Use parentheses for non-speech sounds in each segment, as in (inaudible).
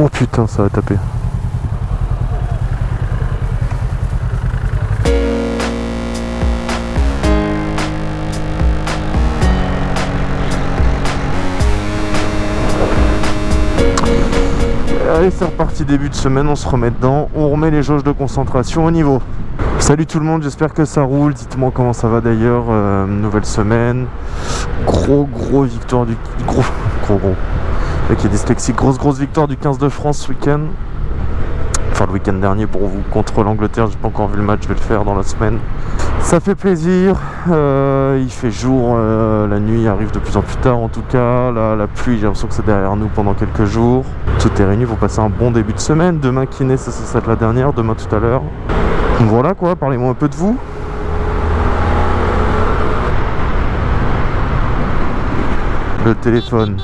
Oh putain, ça va taper. Allez, c'est reparti début de semaine, on se remet dedans, on remet les jauges de concentration au niveau. Salut tout le monde, j'espère que ça roule. Dites-moi comment ça va d'ailleurs. Euh, nouvelle semaine. Gros gros victoire du. Gros gros gros. Il est dyslexique. Grosse grosse victoire du 15 de France ce week-end. Enfin le week-end dernier pour vous contre l'Angleterre. J'ai pas encore vu le match, je vais le faire dans la semaine. Ça fait plaisir. Euh, il fait jour, euh, la nuit arrive de plus en plus tard en tout cas. La pluie, j'ai l'impression que c'est derrière nous pendant quelques jours. Tout est réuni, vous passez un bon début de semaine. Demain kiné, ça, ça, ça être la dernière. Demain tout à l'heure. Voilà quoi, parlez-moi un peu de vous. Le téléphone.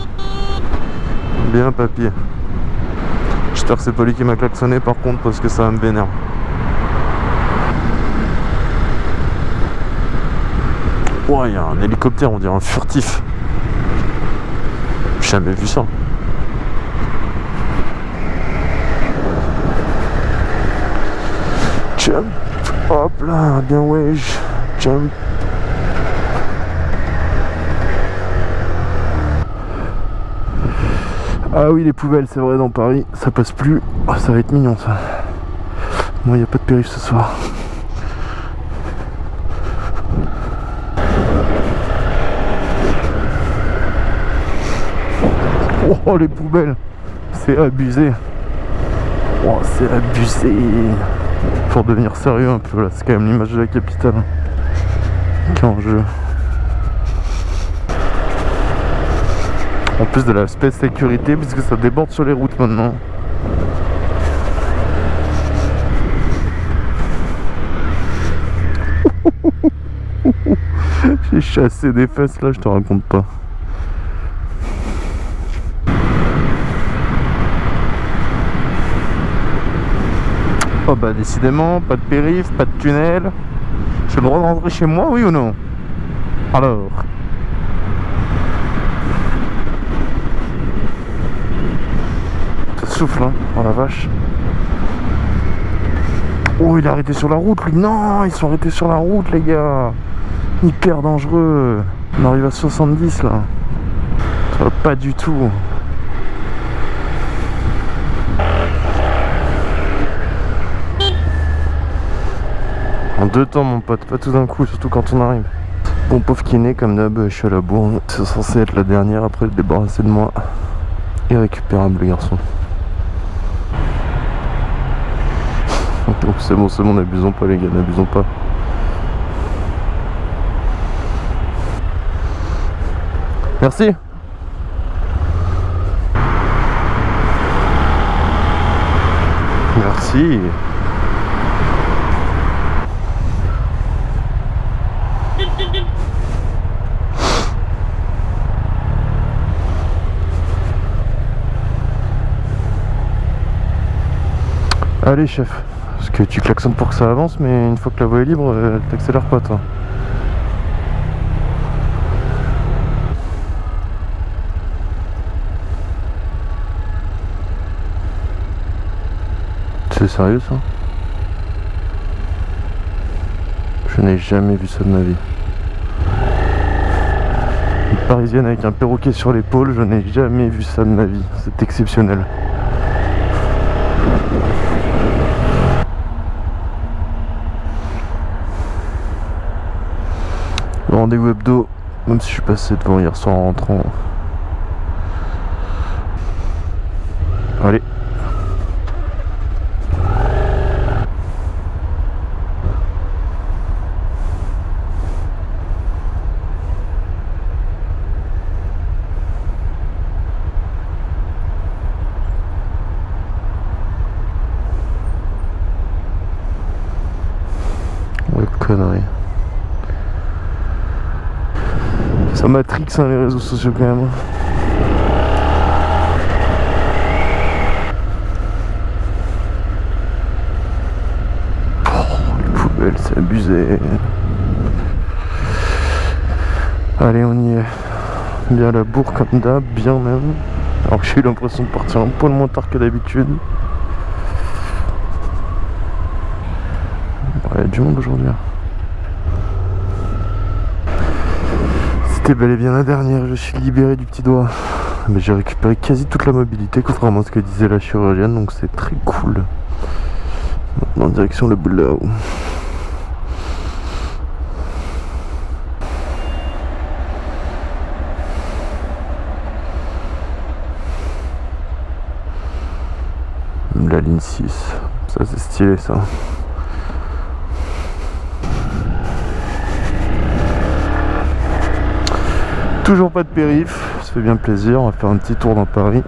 Bien papier. J'espère que c'est pas lui qui m'a klaxonné par contre parce que ça me vénère. Ouais, il y a un hélicoptère, on dirait un furtif. J'ai jamais vu ça. Jump. Hop là, bien wesh. Jump. Ah oui, les poubelles, c'est vrai, dans Paris, ça passe plus. Oh, ça va être mignon, ça. Moi, il n'y a pas de périph' ce soir. Oh, les poubelles. C'est abusé. Oh, c'est abusé. Pour devenir sérieux un peu, là, c'est quand même l'image de la capitale qui en jeu. En plus de l'aspect sécurité, puisque ça déborde sur les routes maintenant. (laughs) J'ai chassé des fesses là, je te raconte pas. Oh bah décidément, pas de périph, pas de tunnel. J'ai le droit de rentrer chez moi, oui ou non? Alors? Souffle, hein Oh la vache. Oh, il est arrêté sur la route, lui. Non, ils sont arrêtés sur la route, les gars. Hyper dangereux. On arrive à 70, là. Pas du tout. En deux temps, mon pote. Pas tout d'un coup, surtout quand on arrive. Bon, pauvre kiné, comme d'hab, je suis à la bourre. C'est censé être la dernière après le débarrasser de moi. Irrécupérable, le garçon. Donc c'est bon, c'est bon, n'abusons pas les gars, n'abusons pas. Merci. Merci. Allez chef, parce que tu klaxonnes pour que ça avance, mais une fois que la voie est libre, euh, t'accélères pas toi. C'est sérieux ça? Je n'ai jamais vu ça de ma vie. Une parisienne avec un perroquet sur l'épaule, je n'ai jamais vu ça de ma vie. C'est exceptionnel. Rendez-vous hebdo, même si je suis passé devant hier soir en rentrant. Allez. Ouais, connerie. Matrix hein, les réseaux sociaux quand même. Oh, les poubelles, c'est abusé. Allez, on y est. Bien la bourre comme d'hab, bien même. Alors que j'ai eu l'impression de partir un poil moins tard que d'habitude. Il y a du monde aujourd'hui. C'était bel et bien la dernière, je suis libéré du petit doigt. Mais j'ai récupéré quasi toute la mobilité, contrairement à ce que disait la chirurgienne, donc c'est très cool. Maintenant, en direction le boulot. La ligne 6, ça c'est stylé ça. Toujours pas de périph, ça fait bien plaisir, on va faire un petit tour dans Paris.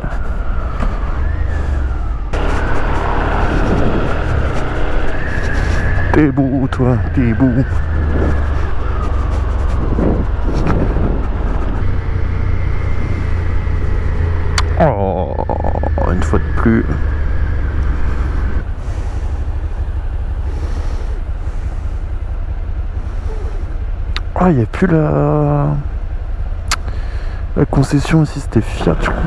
T'es beau toi, t'es beau. Oh, une fois de plus. Ah, il n'y a plus la... La concession aussi, c'était Fiat, je crois.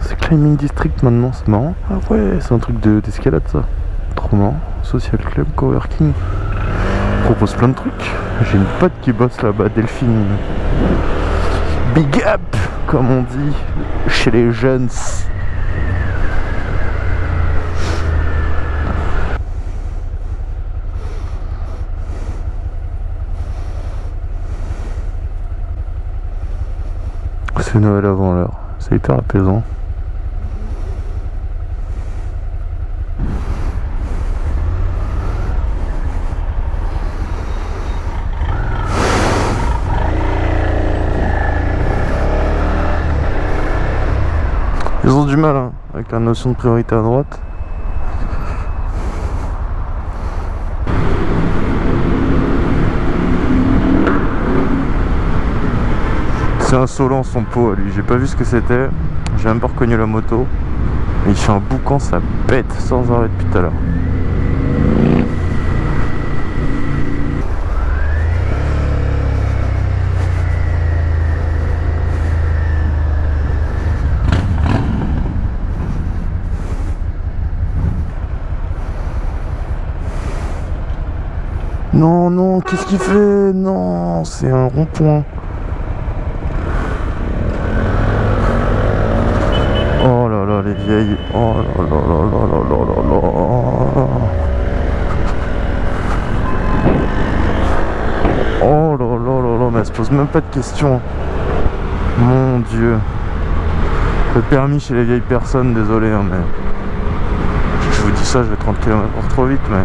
C'est Climbing District maintenant, c'est marrant. Ah ouais, c'est un truc de- d'escalade ça. Trop marrant. Social Club, Coworking. Propose plein de trucs. J'ai une pote qui bosse là-bas, Delphine. Big up, comme on dit, chez les jeunes. C'est Noël avant l'heure. C'est hyper apaisant. Ils ont du mal hein, avec la notion de priorité à droite. C'est insolent son pot lui, j'ai pas vu ce que c'était, j'ai même pas reconnu la moto. Mais il fait un boucan, ça pète sans arrêt depuis tout à l'heure. Non, non, qu'est-ce qu'il fait? Non, c'est un rond-point. est vieille. Oh là là là là là là là. Oh là là là là, mais elle se pose même pas de questions. Mon dieu. Le permis chez les vieilles personnes, désolé, hein, mais. Je vous dis ça, je vais 30 km h trop vite, mais.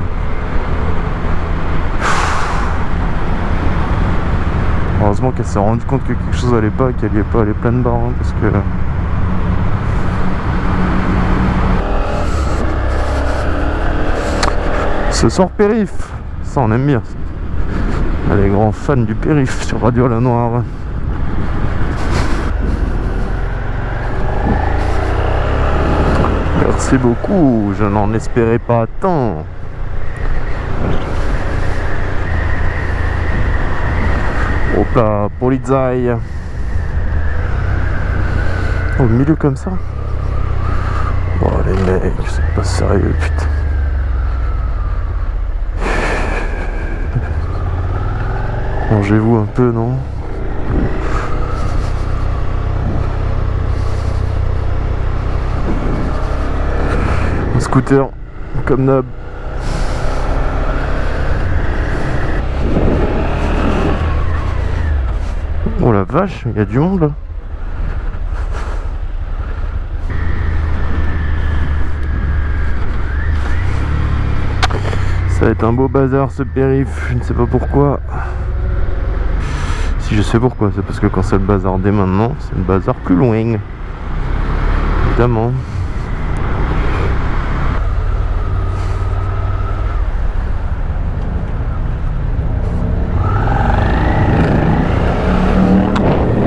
Heureusement qu'elle s'est rendue compte que quelque chose allait pas, qu'elle n'y est pas allée pleine barre, hein, parce que. Ce soir périph, ça on aime bien. Les grands fans du périph sur Radio La Noire. Merci beaucoup, je n'en espérais pas tant. Hop Polizei. Au milieu comme ça Oh les mecs, c'est pas sérieux, putain. Mangez-vous un peu, non Un scooter, comme d'hab. Oh la vache, il y a du monde là. Ça va être un beau bazar ce périph', je ne sais pas pourquoi. Je sais pourquoi, c'est parce que quand c'est le bazar dès maintenant, c'est le bazar plus loin. Évidemment.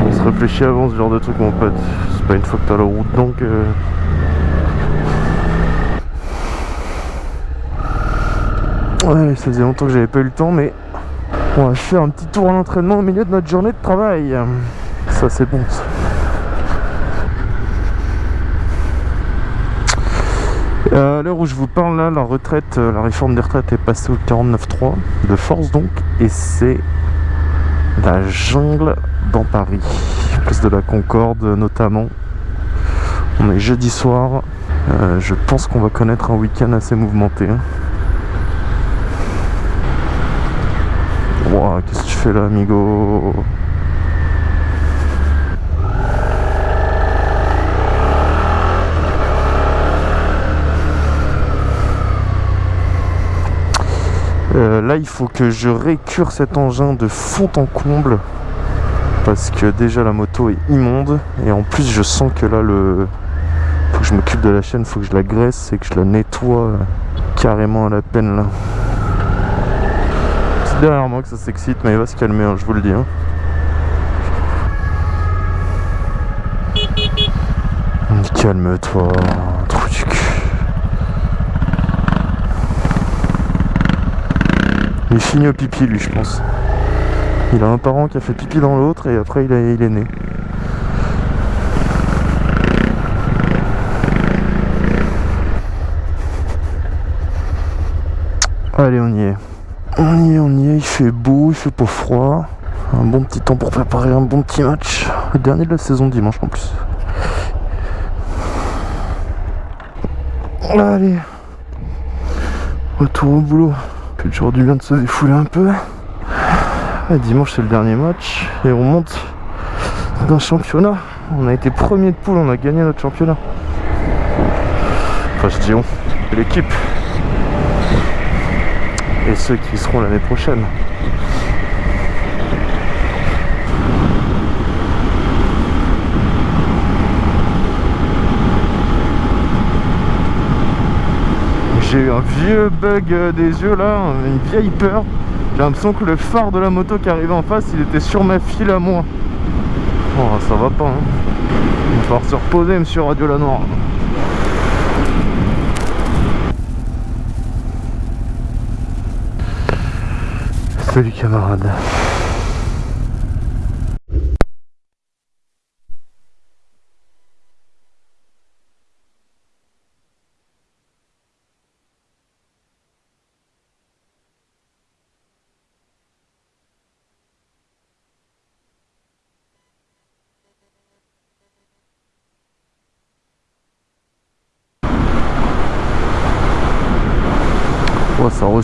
On se réfléchit avant ce genre de truc mon pote. C'est pas une fois que t'as la route donc euh, Ouais, ça faisait longtemps que j'avais pas eu le temps, mais on va faire un petit tour à l'entraînement au milieu de notre journée de travail. Ça c'est bon. Euh, à l'heure où je vous parle, là, la retraite, euh, la réforme des retraites est passée au 49.3 de force donc, et c'est la jungle dans Paris, place de la Concorde notamment. On est jeudi soir, euh, je pense qu'on va connaître un week-end assez mouvementé. Hein. Qu'est-ce que tu fais là, amigo? Euh, là il faut que je récure cet engin de fond en comble parce que déjà la moto est immonde et en plus je sens que là le faut que je m'occupe de la chaîne, faut que je la graisse et que je la nettoie carrément à la peine là. Derrière moi que ça s'excite mais il va se calmer hein, je vous le dis. Hein. Calme-toi, trou du cul. Il finit au pipi lui je pense. Il a un parent qui a fait pipi dans l'autre et après il, est né. Allez on y est. On y est, on y est, il fait beau, il fait pas froid. Un bon petit temps pour préparer un bon petit match. Le dernier de la saison dimanche en plus. Allez. Retour au boulot fait toujours du bien de se défouler un peu. dimanche c'est le dernier match et on monte d'un championnat. On a été premier de poule, on a gagné notre championnat. Enfin je dis on, l'équipe. Et ceux qui seront l'année prochaine. j'ai eu un vieux bug euh, des yeux là, une vieille peur. J'ai l'impression que le phare de la moto qui arrivait en face, il était sur ma file à moi. Oh, ça va pas. Hein. Il va falloir se reposer, monsieur Radio La Noire. Salut camarade.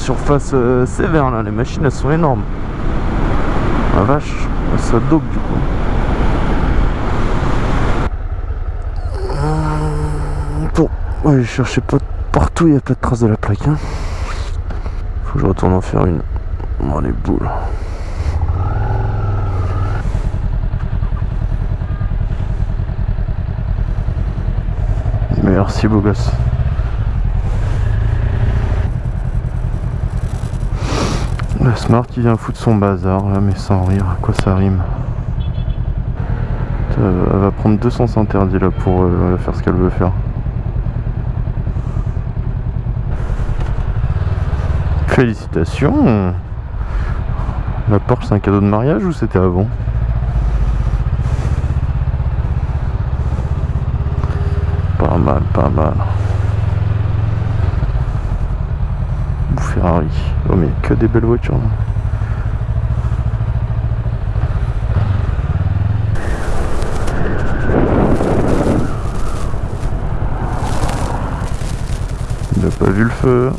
Ça resurface euh, sévère là, les machines elles sont énormes. La vache, ça dope du coup. Bon, ouais, je cherchais pas partout, il y a pas de traces de la plaque. Hein. Faut que je retourne en faire une. Oh les boules. Merci beau gosse. Smart qui vient foutre son bazar là, mais sans rire, à quoi ça rime Elle va prendre 200 interdits là pour euh, faire ce qu'elle veut faire. Félicitations La Porsche c'est un cadeau de mariage ou c'était avant Pas mal, pas mal. Ferrari. Oh mais que des belles voitures. Il n'a pas vu le feu.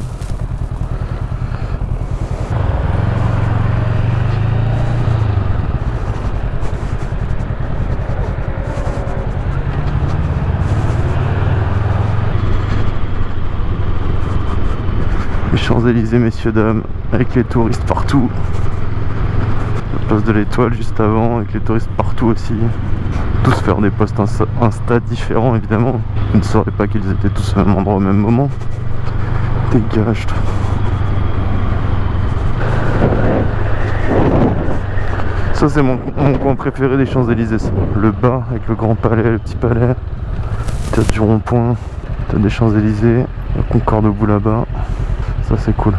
Champs-Élysées, messieurs, dames, avec les touristes partout. La place de l'étoile juste avant, avec les touristes partout aussi. Tous faire des posts Insta différents, évidemment. Vous ne saurez pas qu'ils étaient tous au même endroit au même moment. Dégage, toi. Ça c'est mon, coin préféré des Champs-Élysées Le bas avec le grand palais, le petit palais T'as du rond-point T'as des Champs-Élysées La Concorde au bout là-bas ça c'est cool.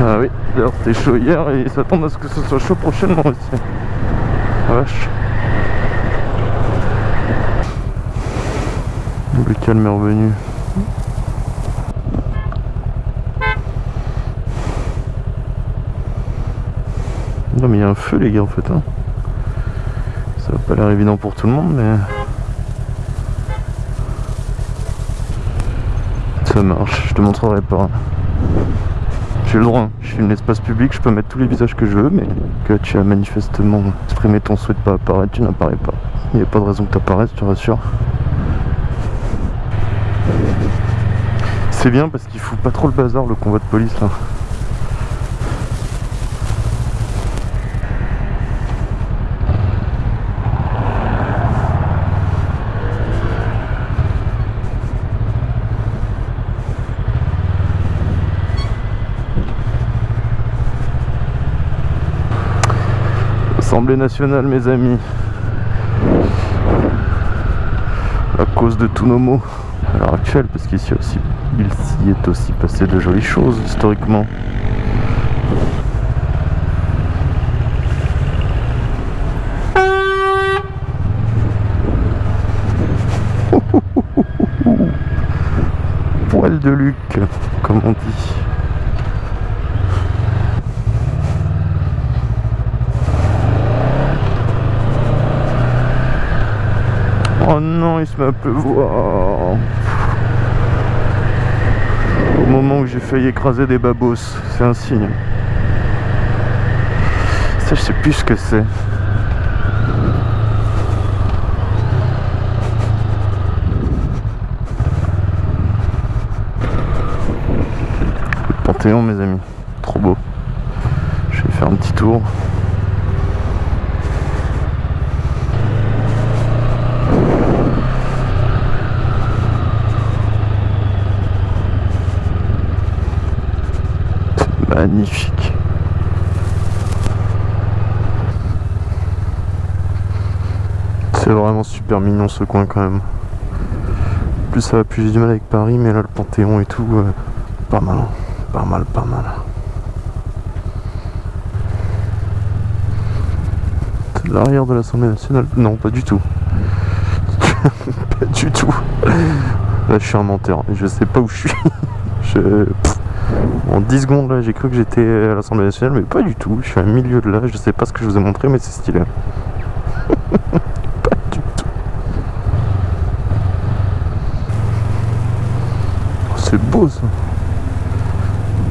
Ah oui, d'ailleurs c'était chaud hier et ils s'attendent à ce que ce soit chaud prochainement aussi. Ah vache. Le calme est revenu. Non mais il y a un feu les gars en fait. Hein. Ça va pas l'air évident pour tout le monde mais... Ça marche, je te montrerai pas. J'ai le droit, je suis un espace public, je peux mettre tous les visages que je veux, mais que tu as manifestement exprimé ton souhait de pas apparaître, tu n'apparais pas. Il n'y a pas de raison que tu apparaisses, tu rassures. C'est bien parce qu'il fout pas trop le bazar le convoi de police là. Assemblée nationale mes amis. La cause de tous nos maux à l'heure actuelle parce qu'ici aussi il s'y est aussi passé de jolies choses historiquement. (laughs) Poil de Luc comme on dit Oh non, il se met à pleuvoir. Au moment où j'ai failli écraser des babos, c'est un signe. Ça, je sais plus ce que c'est. Panthéon, mes amis. Trop beau. Je vais faire un petit tour. Magnifique. C'est vraiment super mignon ce coin quand même. Plus ça va, plus du mal avec Paris, mais là le Panthéon et tout, euh, pas mal, pas mal, pas mal. C'est l'arrière de l'Assemblée nationale Non, pas du tout. (laughs) pas du tout. Là je suis un menteur, je sais pas où je suis. (laughs) En 10 secondes là j'ai cru que j'étais à l'Assemblée nationale mais pas du tout, je suis au milieu de là, je sais pas ce que je vous ai montré mais c'est stylé. (laughs) pas du tout. Oh, c'est beau ça.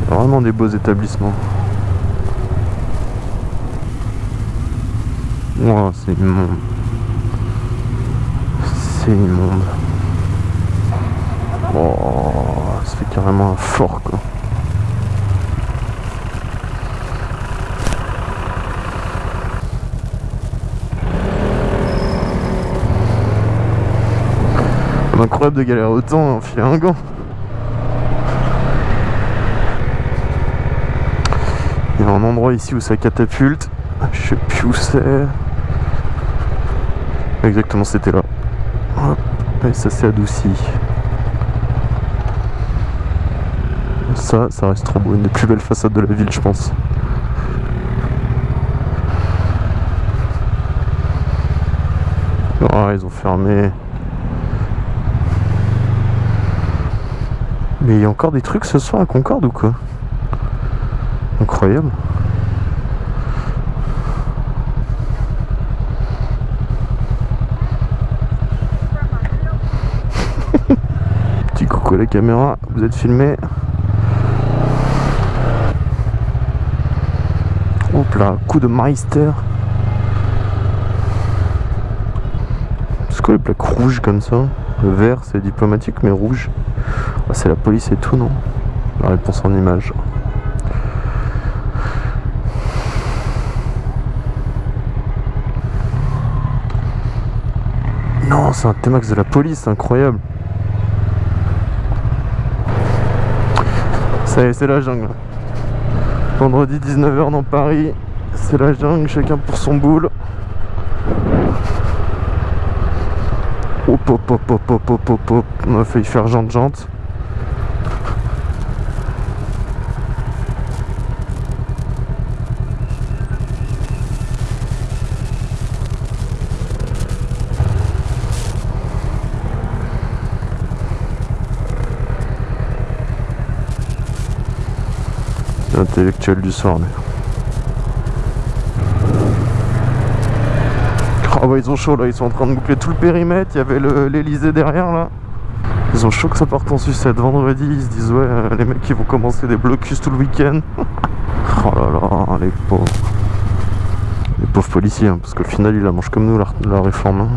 Vraiment des beaux établissements. Oh, c'est immonde. C'est immonde. Oh, fait carrément un fort quoi. Incroyable de galérer autant à filer un gant. Il y a un endroit ici où ça catapulte. Je sais plus où c'est. Exactement, c'était là. Et ça s'est adouci. Ça, ça reste trop beau. Une des plus belles façades de la ville, je pense. Oh, ils ont fermé. Mais il y a encore des trucs ce soir à Concorde ou quoi? Incroyable. (laughs) Petit coucou à la caméra, vous êtes filmé? Hop là, coup de Meister. C'est quoi les plaques rouges comme ça? Le vert c'est diplomatique mais rouge. Ah, c'est la police et tout, non? La réponse en image. Non, c'est un T-Max de la police, incroyable. Ça y est, c'est la jungle. Vendredi 19h dans Paris, c'est la jungle, chacun pour son boule. Hop hop hop hop hop hop hop on a failli faire jante Intellectuel du soir, lui. Oh bah ils ont chaud là, ils sont en train de boucler tout le périmètre, il y avait l'Elysée derrière là. Ils ont chaud que ça parte en sucette vendredi, ils se disent ouais euh, les mecs ils vont commencer des blocus tout le week-end. (laughs) oh là là, les pauvres. Les pauvres policiers, hein, parce qu'au final ils la mangent comme nous la, réforme. Hein.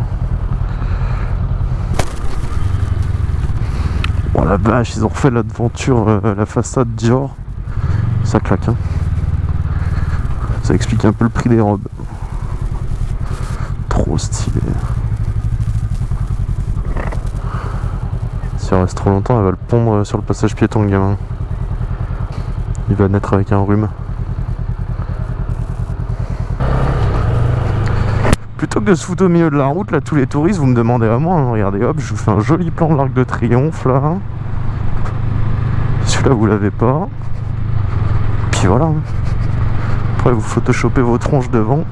Oh la vache, ils ont refait l'aventure, euh, la façade Dior. Ça claque hein. Ça explique un peu le prix des robes trop stylé. Si elle reste trop longtemps, elle va le pondre sur le passage piéton, le gamin. Il va naître avec un rhume. Plutôt que de se foutre au milieu de la route, là, tous les touristes, vous me demandez vraiment, hein, regardez, hop, je vous fais un joli plan de l'Arc de Triomphe, là. Celui-là, vous l'avez pas. Puis voilà. Après, vous photoshopez vos tronches devant.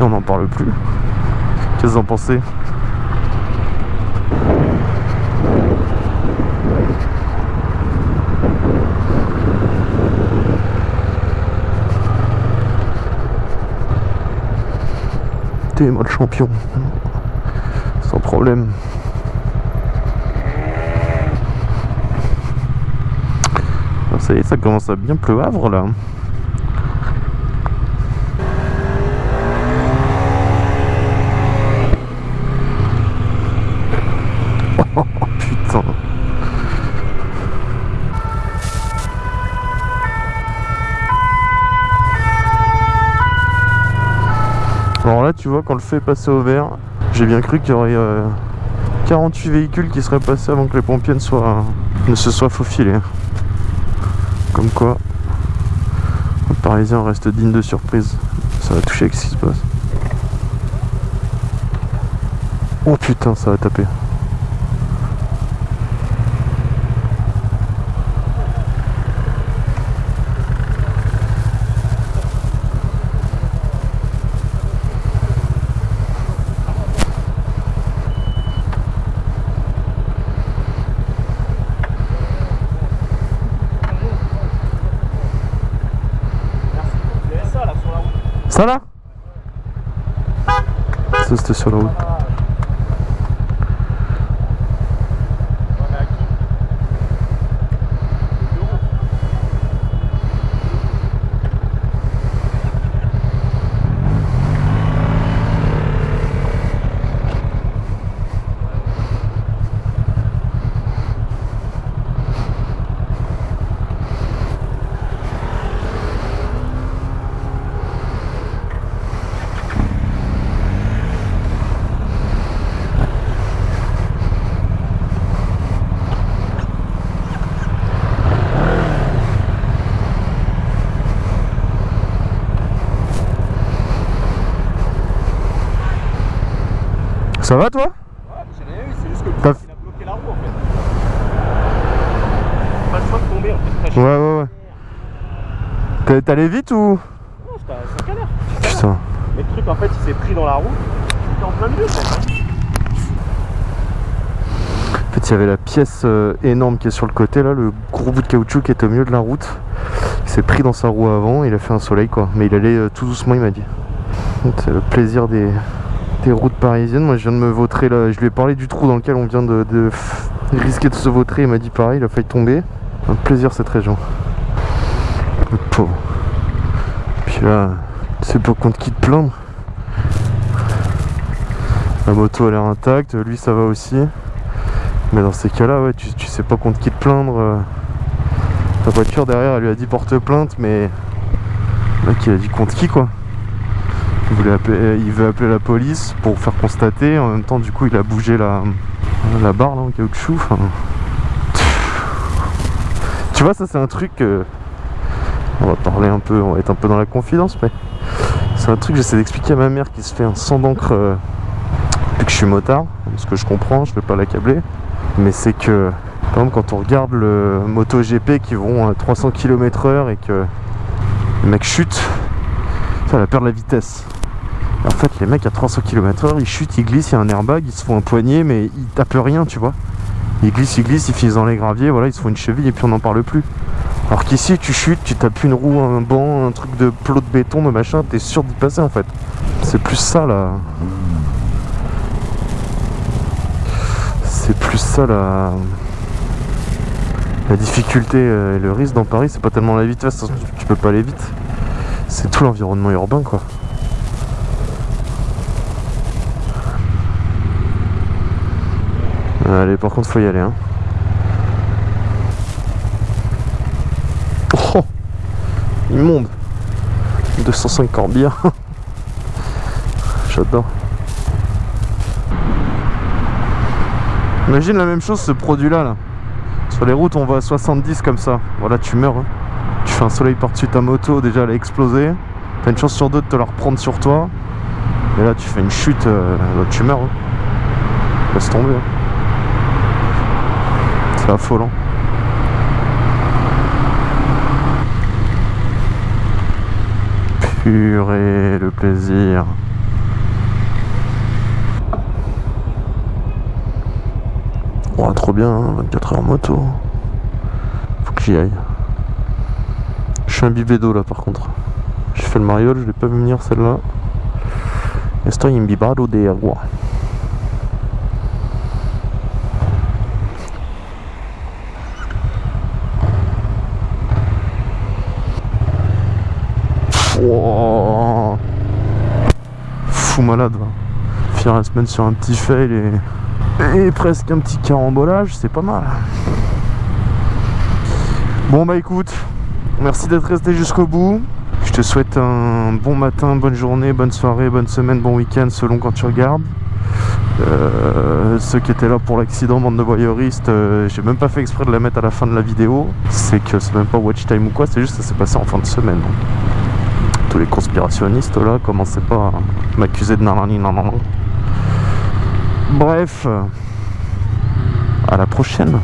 On n'en parle plus. Qu'est-ce que vous en pensez? T'es moi le champion. Sans problème. Ça y ça commence à bien pleuvoir là. (laughs) Alors là, tu vois, quand le fait passer au vert, j'ai bien cru qu'il y aurait 48 euh, véhicules qui seraient passés avant que les pompiers ne, soient, ne se soient faufilés. Quoi, le Parisien reste digne de surprise. Ça va toucher avec ce qui se passe. Oh putain, ça va taper. Ça là Ça c'était sur la route. Ça va toi Ouais, j'ai rien eu, c'est juste que le il a bloqué la roue en fait. Pas le choix de tomber en fait. Ouais, ouais, ouais. T'es allé vite ou Non, c'est un canard. Putain. Mais le truc en fait, il s'est pris dans la roue. Il était en plein milieu en fait. En fait, il y avait la pièce euh, énorme qui est sur le côté là, le gros bout de caoutchouc qui était au milieu de la route. Il s'est pris dans sa roue avant, il a fait un soleil quoi. Mais il allait euh, tout doucement, il m'a dit. C'est le plaisir des, routes parisiennes. Moi, je viens de me vautrer là. Je lui ai parlé du trou dans lequel on vient de, risquer de se vautrer. Il m'a dit pareil, il a failli tomber. Un plaisir cette région. Le. Puis là, c'est pas contre qui te plaindre. La moto a l'air intacte, lui ça va aussi. Mais dans ces cas-là, ouais, tu, sais pas contre qui te plaindre. La voiture derrière, elle lui a dit porte plainte, mais là, qui a dit contre qui quoi? Il, appeler, il, veut appeler la police pour faire constater. En même temps, du coup, il a bougé la, la barre là, en caoutchouc. Tu vois, ça c'est un truc. on va parler un peu, on va être un peu dans la confidence, mais c'est un truc que j'essaie d'expliquer à ma mère qui se fait un sang d'encre euh, que je suis motard. Ce que je comprends, je vais pas l'accabler. Mais c'est que, par exemple, quand on regarde le moto GP qui vont à 300 km/h et que le mec chute, ça va perdre la vitesse. En fait, les mecs à 300 km/h, ils chutent, ils glissent, il y a un airbag, ils se font un poignet, mais ils tapent rien, tu vois. Ils glissent, ils glissent, ils finissent dans les graviers, voilà, ils se font une cheville et puis on n'en parle plus. Alors qu'ici, tu chutes, tu tapes une roue, un banc, un truc de plot de béton, de machin, t'es sûr d'y passer en fait. C'est plus ça là. C'est plus ça la. La difficulté euh, et le risque dans Paris, c'est pas tellement la vitesse, hein, tu peux pas aller vite. C'est tout l'environnement urbain quoi. Allez, par contre, faut y aller. Hein. Oh Immonde 250 bien J'adore. Imagine la même chose, ce produit-là. Là. Sur les routes, on va à 70 comme ça. Voilà, tu meurs. Hein. Tu fais un soleil par-dessus ta moto, déjà elle a explosé. T'as une chance sur deux de te la reprendre sur toi. Et là, tu fais une chute, euh, tu meurs. Hein. Laisse tomber. Hein. C'est affolant. Purée, le plaisir. Oh, trop bien, 24 hein, heures moto. Faut que j'y aille. Je suis imbibé d'eau là par contre. J'ai fait le mariole, je l'ai pas vu venir celle-là. Estoy imbibado de agua. Fou malade. Finir la semaine sur un petit fail et, et presque un petit carambolage, c'est pas mal. Bon bah écoute, merci d'être resté jusqu'au bout. Je te souhaite un bon matin, bonne journée, bonne soirée, bonne semaine, bon week-end selon quand tu regardes. Euh, ceux qui étaient là pour l'accident, bande de voyeuristes, euh, j'ai même pas fait exprès de la mettre à la fin de la vidéo. C'est que c'est même pas watch time ou quoi, c'est juste que ça s'est passé en fin de semaine tous les conspirationnistes là, commencez pas à m'accuser de nanani nanana. Bref, à la prochaine.